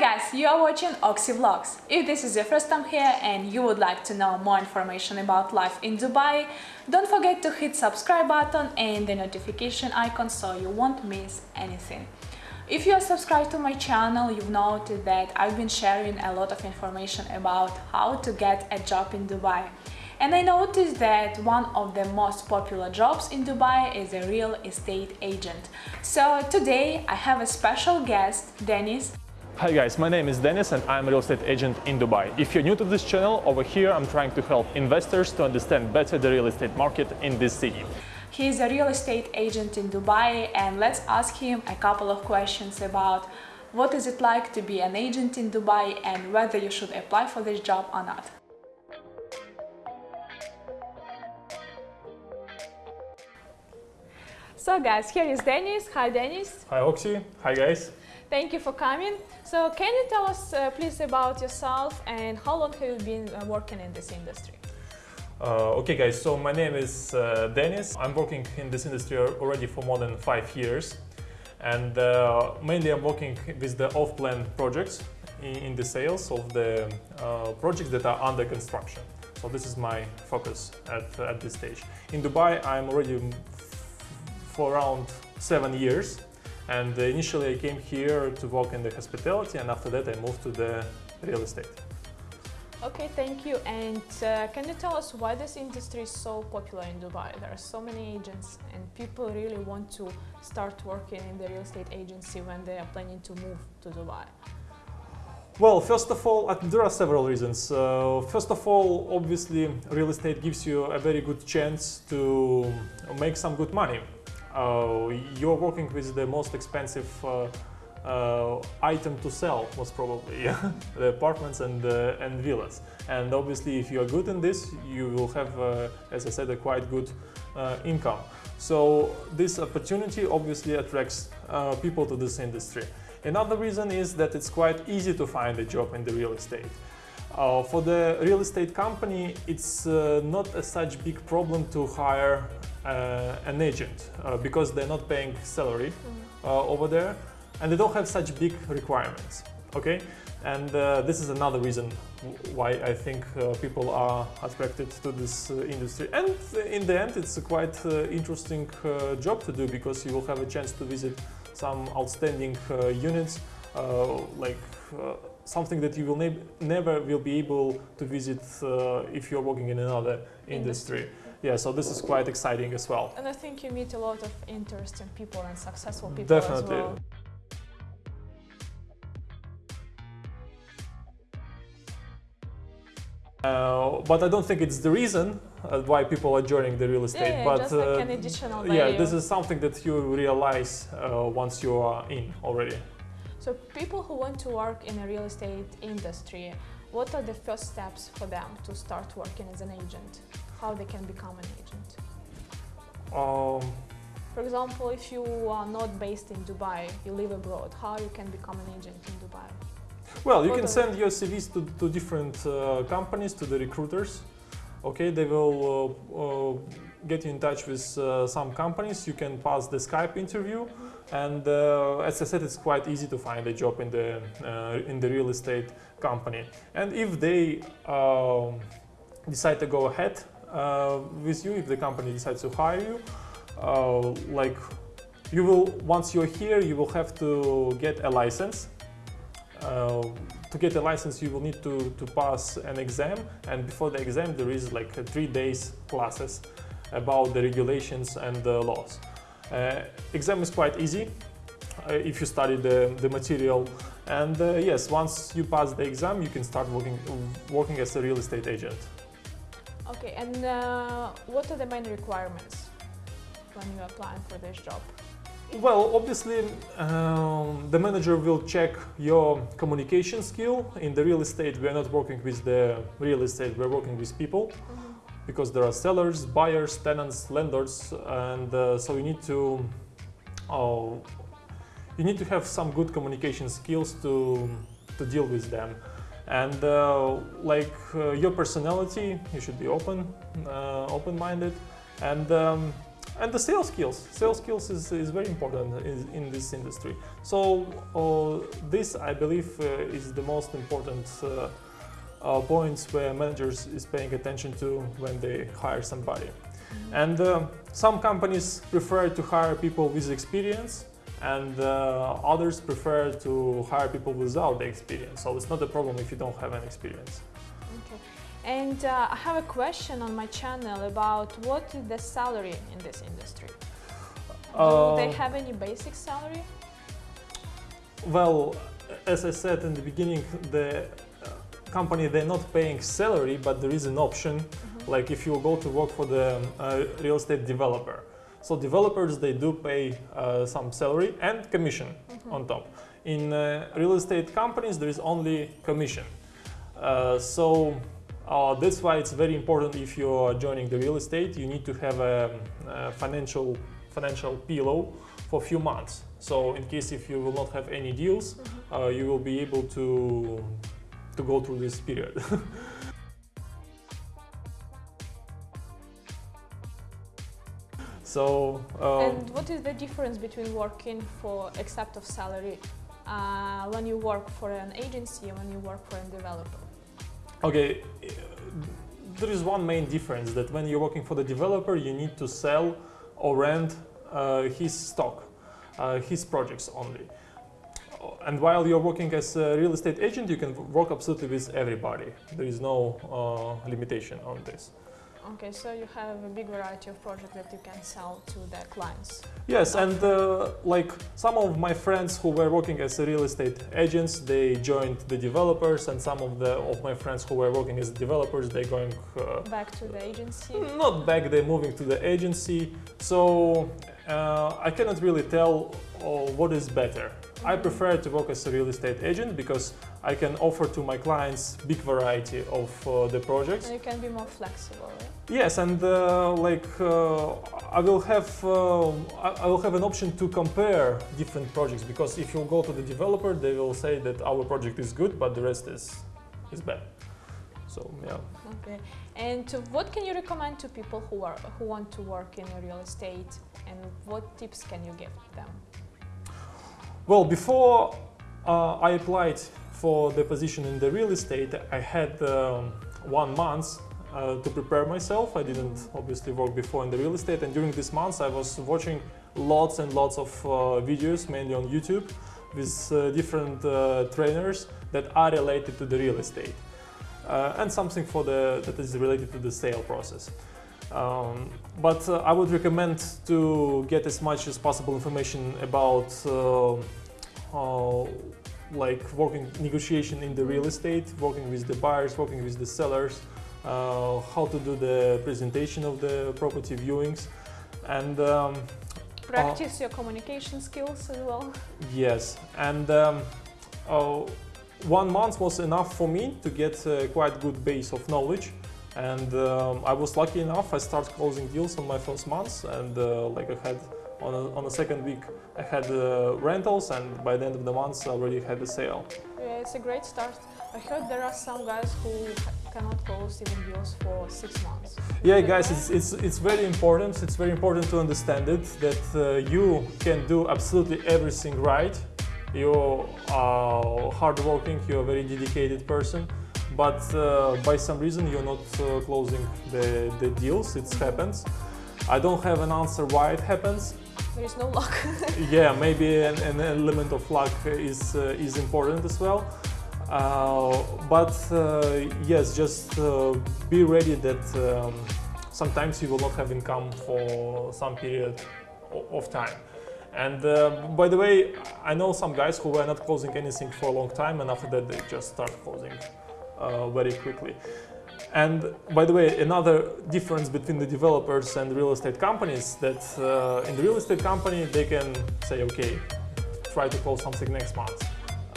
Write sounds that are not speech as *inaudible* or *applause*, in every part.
guys, you are watching Oxy Vlogs. If this is your first time here and you would like to know more information about life in Dubai, don't forget to hit subscribe button and the notification icon so you won't miss anything. If you are subscribed to my channel, you've noted that I've been sharing a lot of information about how to get a job in Dubai. And I noticed that one of the most popular jobs in Dubai is a real estate agent. So today I have a special guest, Dennis. Hi guys, my name is Dennis and I'm a real estate agent in Dubai. If you're new to this channel, over here I'm trying to help investors to understand better the real estate market in this city. He is a real estate agent in Dubai and let's ask him a couple of questions about what is it like to be an agent in Dubai and whether you should apply for this job or not. So guys, here is Dennis. Hi Dennis. Hi Oxy. Hi guys. Thank you for coming. So can you tell us uh, please about yourself and how long have you been uh, working in this industry? Uh, okay guys, so my name is uh, Dennis. I'm working in this industry already for more than five years. And uh, mainly I'm working with the off-plan projects in, in, the sales of the uh, projects that are under construction. So this is my focus at, at this stage. In Dubai, I'm already for around seven years. And initially I came here to work in the hospitality and after that I moved to the real estate. Okay, thank you. And uh, can you tell us why this industry is so popular in Dubai? There are so many agents and people really want to start working in the real estate agency when they are planning to move to Dubai. Well, first of all, there are several reasons. Uh, first of all, obviously, real estate gives you a very good chance to make some good money uh, you're working with the most expensive uh, uh, item to sell most probably *laughs* the apartments and uh, and villas. And obviously if you are good in this you will have uh, as I said a quite good uh, income. So this opportunity obviously attracts people to this industry. Another reason is that it's quite easy to find a job in the real estate uh, for the real estate company, it's uh, not a such big problem to hire uh, an agent uh, because they're not paying salary mm. over there and they don't have such big requirements. Okay, and uh, this is another reason why I think uh, people are attracted to this uh, industry. And in the end, it's a quite interesting job to do because you will have a chance to visit some outstanding units like something that you will ne never will be able to visit uh, if you're working in another industry. industry. Yeah, so this is quite exciting as well. And I think you meet a lot of interesting people and successful people Definitely. as well. Uh, but I don't think it's the reason uh, why people are joining the real estate. Yeah, but just like uh, an additional value. Yeah, this is something that you realize uh, once you are in already. So people who want to work in a real estate industry, what are the first steps for them to start working as an agent? How they can become an agent? Um, for example, if you are not based in Dubai, you live abroad, how you can become an agent in Dubai? Well, you what can send your CVs to, to different uh, companies, to the recruiters. Okay, they will uh, uh, get you in touch with uh, some companies. You can pass the Skype interview. Mm -hmm and uh, as I said, it's quite easy to find a job in the uh, in the real estate company. And if they uh, decide to go ahead uh, with you, if the company decides to hire you, like you will once you're here, you will have to get a license. Uh, to get a license, you will need to, to pass an exam, and before the exam, there is like three days classes about the regulations and the laws. Uh, exam is quite easy uh, if you study the, the material and uh, yes, once you pass the exam, you can start working, working as a real estate agent. Okay, and uh, what are the main requirements when you apply for this job? Well, obviously, um, the manager will check your communication skill. In the real estate, we are not working with the real estate, we're working with people. Mm -hmm because there are sellers, buyers, tenants, lenders, and uh, so you need to uh, you need to have some good communication skills to to deal with them. And uh, like uh, your personality, you should be open, uh, open-minded, and um, and the sales skills. Sales skills is, is very important in, in this industry. So uh, this, I believe, uh, is the most important uh, points where managers is paying attention to when they hire somebody. And uh, some companies prefer to hire people with experience and uh, others prefer to hire people without the experience. So it's not a problem if you don't have an experience. Okay. And uh, I have a question on my channel about what is the salary in this industry? Do they Uh, have any basic salary? Well, as I said in the beginning, the company they're not paying salary, but there is an option. Like if you go to work for the uh, real estate developer. So developers they do pay uh, some salary and commission on top. In uh, real estate companies there is only commission. Uh, so uh, that's why it's very important if you are joining the real estate, you need to have a, a financial financial pillow for a few months. So in case if you will not have any deals, uh, you will be able to to go through this period. *laughs* so uh, And what is the difference between working for except of salary uh, when you work for an agency and when you work for a developer? Okay, there is one main difference that when you're working for the developer, you need to sell or rent uh, his stock, uh, his projects only. And while you're working as a real estate agent, you can work absolutely with everybody. There is no uh, limitation on this. Okay, so you have a big variety of projects that you can sell to the clients. Yes, and uh, like some of my friends who were working as real estate agents, they joined the developers, and some of the of my friends who were working as developers, they going uh, Back to the agency. not back they're moving to the agency so uh, i cannot really tell uh, what is better i prefer to work as a real estate agent because i can offer to my clients big variety of uh, the projects And you can be more flexible, right? yes and uh, like uh, i will have uh, I, I will have an option to compare different projects because if you go to the developer they will say that our project is good but the rest is is bad so yeah Okay. And what can you recommend to people who are who want to work in real estate, and what tips can you give them? Well, before uh, I applied for the position in the real estate, I had um, one month uh, to prepare myself. I didn't obviously work before in the real estate, and during this month, I was watching lots and lots of uh, videos, mainly on YouTube, with uh, different uh, trainers that are related to the real estate, uh, and something for the that is related to the sale process. Um, but uh, I would recommend to get as much as possible information about uh, like working negotiation in the real estate, working with the buyers, working with the sellers, uh, how to do the presentation of the property viewings, and um, Practice your communication skills as well. yes, and um, uh, one month was enough for me to get a quite good base of knowledge. And um, I was lucky enough. I started closing deals on my first month, and uh, like I had on a, on the second week, I had uh, rentals, and by the end of the month, I already had the sale. Yeah, it's a great start. I heard there are some guys who cannot close even deals for six months. Yeah, guys, it's, it's, it's very important. It's very important to understand it that uh, you can do absolutely everything right. You are hardworking, you're a very dedicated person, but uh, by some reason you're not uh, closing the, the deals. It happens. I don't have an answer why it happens. There is no luck. *laughs* yeah, maybe an, an element of luck is uh, is important as well. Uh, but uh, yes, just uh, be ready that um, sometimes you will not have income for some period of time. And uh, by the way, I know some guys who were not closing anything for a long time, and after that they just start closing very quickly. And by the way, another difference between the developers and real estate companies that uh, in the real estate company they can say, okay, try to close something next month.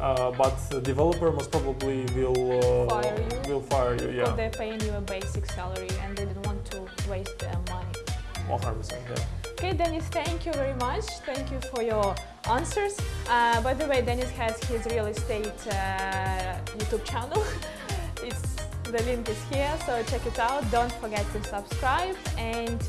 Uh, but the developer most probably will uh, Fire you? will fire you. Yeah, they're paying you a basic salary and they don't want to waste their money. 100%. Yeah. Okay, Dennis, thank you very much. Thank you for your answers. Uh, by the way, Dennis has his real estate uh, YouTube channel. *laughs* it's the link is here, so check it out. Don't forget to subscribe and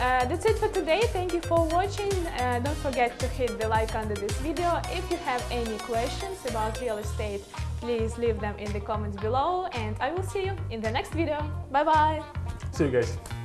Uh, that's it for today. Thank you for watching. Uh, don't forget to hit the like under this video. If you have any questions about real estate, please leave them in the comments below and I will see you in the next video. Bye bye! See you guys.